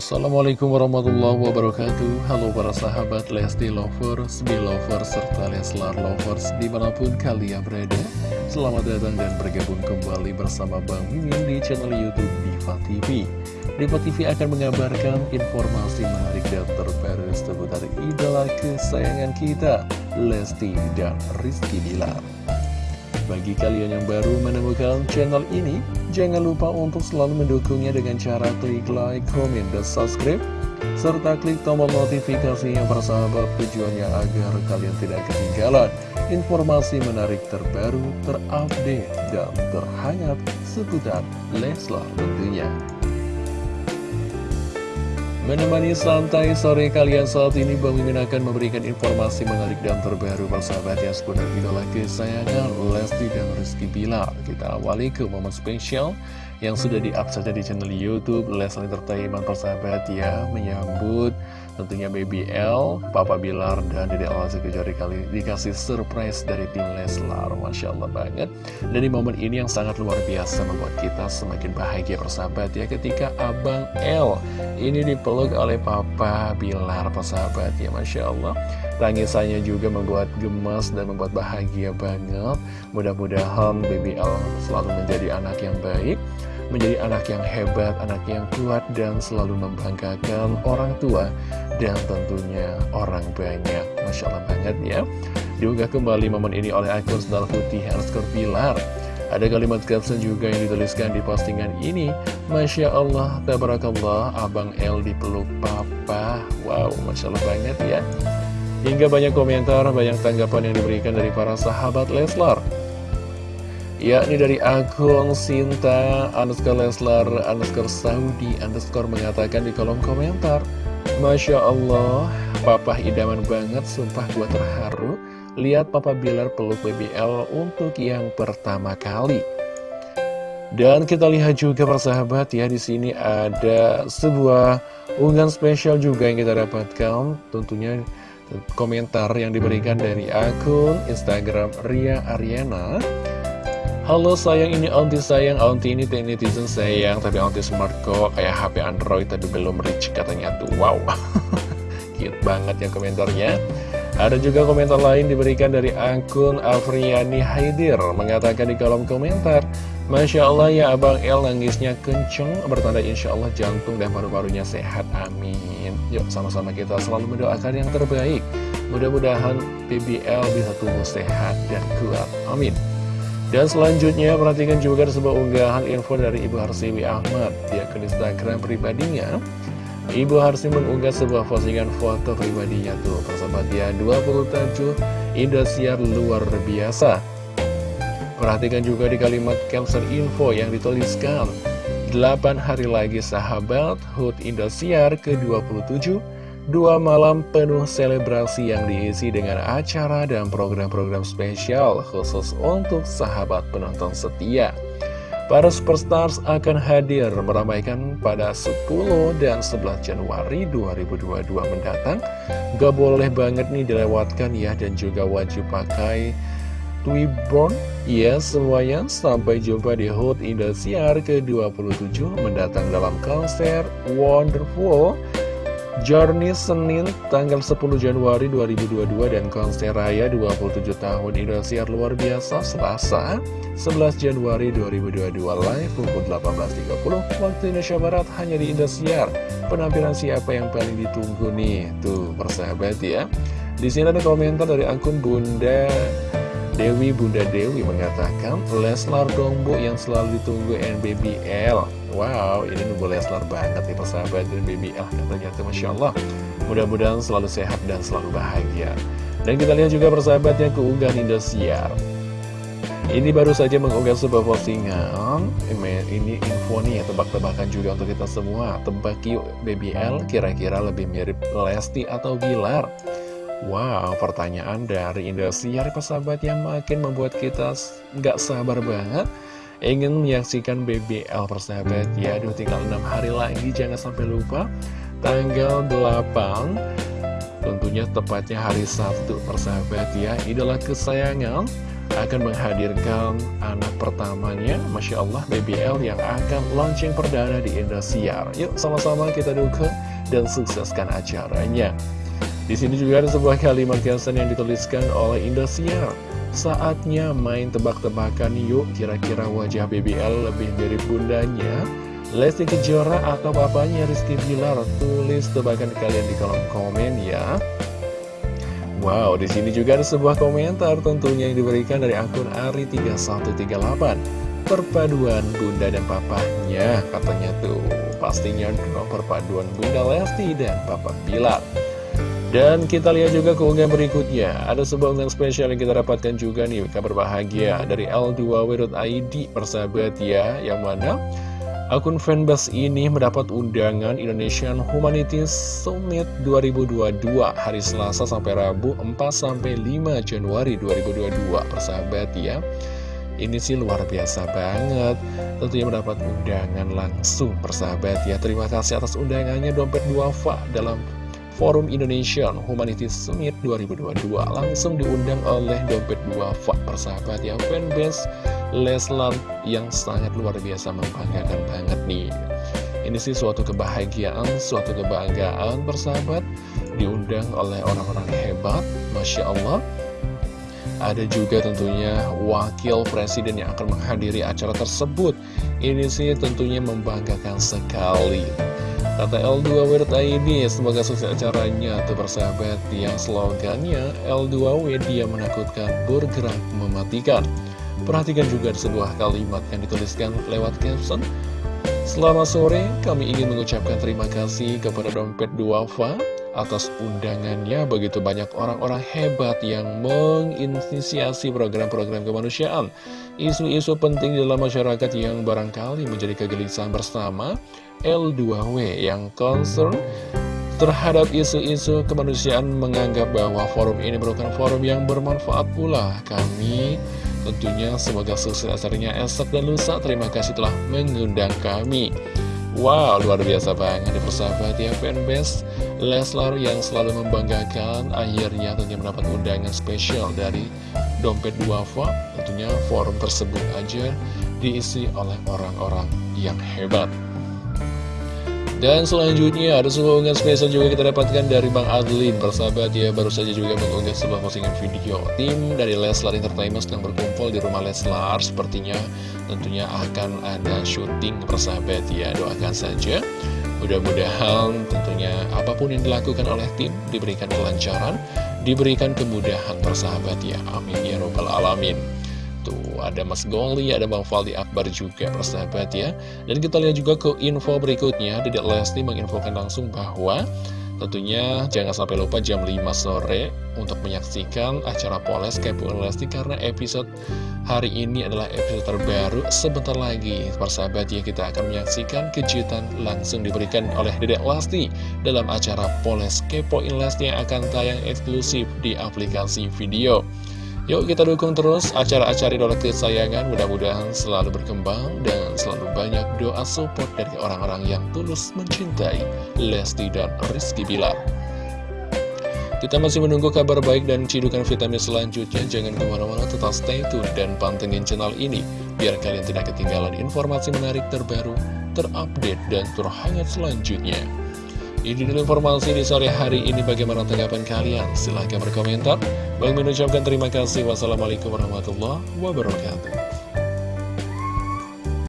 Assalamualaikum warahmatullahi wabarakatuh. Halo para sahabat Lesti Lovers, Belovers, serta Leslar Lovers di mana pun kalian berada. Selamat datang dan bergabung kembali bersama Bang Mimin di channel Youtube Diva TV Diva TV akan mengabarkan informasi menarik dan terbaru seputar idola kesayangan kita Lesti dan Rizky Bilar bagi kalian yang baru menemukan channel ini, jangan lupa untuk selalu mendukungnya dengan cara klik like, comment, dan subscribe, serta klik tombol notifikasi yang bersahabat tujuannya agar kalian tidak ketinggalan informasi menarik terbaru, terupdate, dan terhangat seputar Leslar tentunya. Menemani santai sore kalian saat ini Bang Mimin akan memberikan informasi menarik dan terbaru. Persahabat yang seputar idola kesayangan Lesti dan Rizky Bilar. Kita awali ke momen spesial yang sudah di-up saja di channel Youtube Leslie Entertainment persahabat ya Menyambut tentunya Baby L, Papa Bilar, dan Dede Alasi Kejari kali dikasih surprise dari tim Leslar Masya Allah banget. Dan di momen ini yang sangat luar biasa membuat kita semakin bahagia persahabat ya Ketika Abang L ini dipeluk oleh Papa Bilar persahabat ya Masya Allah. Tangisannya juga membuat gemas dan membuat bahagia banget. Mudah-mudahan Baby L selalu menjadi anak yang baik menjadi anak yang hebat, anak yang kuat, dan selalu membanggakan orang tua dan tentunya orang banyak. Masya Allah banget ya. Diunggah kembali momen ini oleh akun Sendal Putih Harskor Pilar. Ada kalimat caption juga yang dituliskan di postingan ini Masya Allah, tabarakallah, Abang L dipeluk Papa Wow, Masya Allah banget ya Hingga banyak komentar, banyak tanggapan yang diberikan dari para sahabat Leslar yakni dari akun Sinta underscore Leslar underscore Saudi underscore mengatakan di kolom komentar Masya Allah, papa idaman banget, sumpah gua terharu lihat papa Bilar peluk BBL untuk yang pertama kali. Dan kita lihat juga persahabat ya di sini ada sebuah unggahan spesial juga yang kita dapatkan, tentunya komentar yang diberikan dari akun Instagram Ria Ariana Halo sayang ini auntie sayang. Auntie ini netizen sayang tapi auntie smart kok. Kayak HP Android tapi belum rich katanya tuh. Wow. Cute banget ya komentarnya. Ada juga komentar lain diberikan dari akun Afriani Haidir. Mengatakan di kolom komentar Masya Allah ya Abang El nangisnya kenceng. Bertanda Insya Allah jantung dan paru-parunya sehat. Amin. Yuk sama-sama kita selalu mendoakan yang terbaik. Mudah-mudahan BBL bisa tumbuh sehat dan kuat. Amin dan selanjutnya perhatikan juga sebuah unggahan info dari Ibu Harsiwi Ahmad di akun Instagram pribadinya. Ibu Harsi mengunggah sebuah postingan foto pribadinya tuh persahabat ya 27 Indosiar luar biasa. Perhatikan juga di kalimat caption info yang dituliskan 8 hari lagi sahabat HUT Indosiar ke-27 Dua malam penuh selebrasi yang diisi dengan acara dan program-program spesial khusus untuk sahabat penonton setia. Para superstars akan hadir meramaikan pada 10 dan 11 Januari 2022 mendatang. Gak boleh banget nih dilewatkan ya dan juga wajib pakai Twiborn Ya semuanya sampai jumpa di HUT Indosiar ke-27 mendatang dalam konser Wonderful Journey Senin tanggal 10 Januari 2022 dan konser raya 27 tahun Indosiar luar biasa Selasa 11 Januari 2022 live pukul 18.30 waktu Indonesia Barat hanya di Indosiar. Penampilan siapa yang paling ditunggu nih? Tuh persahabat ya. Di sini ada komentar dari akun Bunda Dewi Bunda Dewi mengatakan Leslar Dongbo yang selalu ditunggu NBBL Wow, ini nunggu Leslar banget nih persahabat dan BBL tuh Masya Allah. Mudah-mudahan selalu sehat dan selalu bahagia. Dan kita lihat juga persahabatnya keunggahan Indosiar. Ini baru saja mengunggah sebuah postingan Ini info nih ya tebak-tebakan juga untuk kita semua Tebak yuk BBL kira-kira lebih mirip Lesti atau Bilar Wow pertanyaan dari Indosiar persahabat yang makin membuat kita nggak sabar banget ingin menyaksikan BBL persahabat ya Aduh tinggal 6 hari lagi jangan sampai lupa tanggal 8 tentunya tepatnya hari Sabtu persahabat ya idola kesayangan akan menghadirkan anak pertamanya, Masya Allah, BBL yang akan launching perdana di Indosiar. Yuk, sama-sama kita dukung dan sukseskan acaranya. Di sini juga ada sebuah kalimat caption yang dituliskan oleh Indosiar. Saatnya main tebak-tebakan yuk, kira-kira wajah BBL lebih mirip bundanya. Lesti Kejora atau bapaknya Rizky Bilar, tulis tebakan kalian di kolom komen ya. Wow, di sini juga ada sebuah komentar tentunya yang diberikan dari akun Ari3138. Perpaduan bunda dan papanya, katanya tuh. Pastinya dong perpaduan bunda Lesti dan papa Bilar. Dan kita lihat juga keunggahan berikutnya. Ada sebuah unggahan spesial yang kita dapatkan juga nih, kabar bahagia dari L2W.id persahabat ya, yang mana Akun fanbase ini mendapat undangan Indonesian Humanities Summit 2022 hari Selasa sampai Rabu 4-5 Januari 2022 persahabat ya ini sih luar biasa banget. Tentunya mendapat undangan langsung persahabat ya. Terima kasih atas undangannya Dompet Duafa dalam Forum Indonesian Humanities Summit 2022 langsung diundang oleh Dompet Duafa persahabat ya fanbase Leslar yang sangat luar biasa membanggakan banget nih. Ini sih suatu kebahagiaan, suatu kebanggaan bersahabat Diundang oleh orang-orang hebat, Masya Allah. Ada juga tentunya wakil presiden yang akan menghadiri acara tersebut. Ini sih tentunya membanggakan sekali Kata L2W ID, semoga sukses acaranya. Tuh persahabat yang slogannya L2W dia menakutkan bergerak mematikan. Perhatikan juga sebuah kalimat yang dituliskan lewat caption. Selamat sore, kami ingin mengucapkan terima kasih kepada Dompet Duafa atas undangannya begitu banyak orang-orang hebat yang menginisiasi program-program kemanusiaan isu-isu penting dalam masyarakat yang barangkali menjadi kegelisahan bersama L2W yang concern terhadap isu-isu kemanusiaan menganggap bahwa forum ini merupakan forum yang bermanfaat pula kami Tentunya semoga sukses acaranya esok dan lusa. Terima kasih telah mengundang kami. Wow, luar biasa banget. Di persahabat ya fanbase Leslar yang selalu membanggakan akhirnya tentunya mendapat undangan spesial dari Dompet Duafa Tentunya forum tersebut aja diisi oleh orang-orang yang hebat dan selanjutnya ada sebuah unggahan spesial juga kita dapatkan dari Bang Adlin Persahabat. Ya baru saja juga mengunggah sebuah postingan video Tim dari Leslar Entertainment sedang berkumpul di rumah Leslar. Sepertinya tentunya akan ada syuting persahabat. Ya Doakan saja. Mudah-mudahan tentunya apa pun yang dilakukan oleh tim diberikan kelancaran Diberikan kemudahan persahabat. Ya Amin. Ya robbal alamin ada Mas Goli, ada Bang Faldi Akbar juga, persahabat ya. Dan kita lihat juga ke info berikutnya, Dedek Lesti menginfokan langsung bahwa tentunya jangan sampai lupa jam 5 sore untuk menyaksikan acara Poles Kepo Lesti karena episode hari ini adalah episode terbaru. Sebentar lagi persahabat ya kita akan menyaksikan kejutan langsung diberikan oleh Dedek Lesti dalam acara Poles Kepo Lesti yang akan tayang eksklusif di aplikasi video Yuk kita dukung terus acara-acara idola kesayangan mudah-mudahan selalu berkembang dan selalu banyak doa support dari orang-orang yang tulus mencintai Lesti dan Rizky Bilar. Kita masih menunggu kabar baik dan cidukan vitamin selanjutnya. Jangan ke mana-mana tetap stay tune dan pantengin channel ini biar kalian tidak ketinggalan informasi menarik terbaru, terupdate, dan terhangat selanjutnya. Ini dulu informasi di sore hari ini bagaimana tanggapan kalian? Silahkan berkomentar. Bang mengucapkan terima kasih. Wassalamualaikum warahmatullahi wabarakatuh.